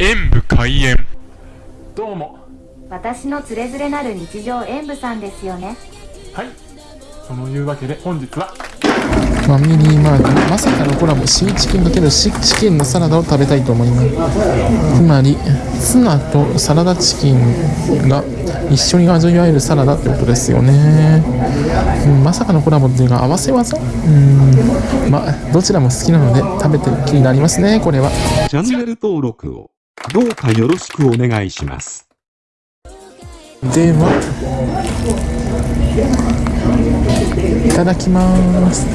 演武開演。どうも。私のつれづれなる日常演舞さんですよね。はい。そのいうわけで本日は。ファミリーマートまさかのコラボシーチキン×シチキンのサラダを食べたいと思います。つまりツナとサラダチキンが一緒に味わえるサラダってことですよね、うん、まさかのコラボっていうか合わせ技？うんまあどちらも好きなので食べてる気になりますねこれは。チャンネル登録をどうかよろしくお願いします。ではいただきます。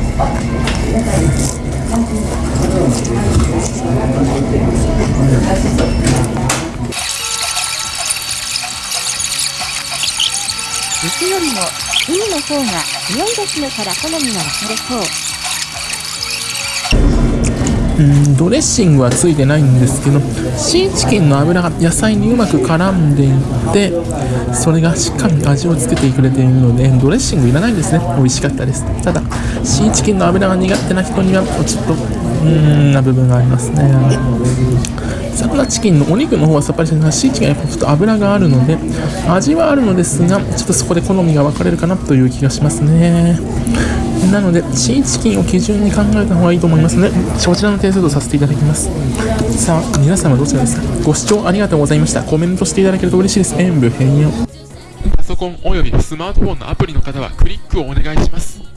肉よりも海の方が強いですねから好みが分かれそううんドレッシングはついてないんですけどシーチキンの油が野菜にうまく絡んでいってそれがしっかり味をつけてくれているのでドレッシングいらないんですね。美味しかったです。ただシーチキンの油が苦手な人にはちょっとうーんな部分がありますね。サラダチキンのお肉の方はさっぱりしてるシーチキンはやっぱちょっと油があるので味はあるのですがちょっとそこで好みが分かれるかなという気がしますね。なのでシーチキンを基準に考えた方がいいと思いますのでそちらの点数とさせていただきます。さあ皆様どちらですか？ご視聴ありがとうございました。コメントしていただけると嬉しいです。演武変容。パソコンおよびスマートフォンのアプリの方はクリックをお願いします。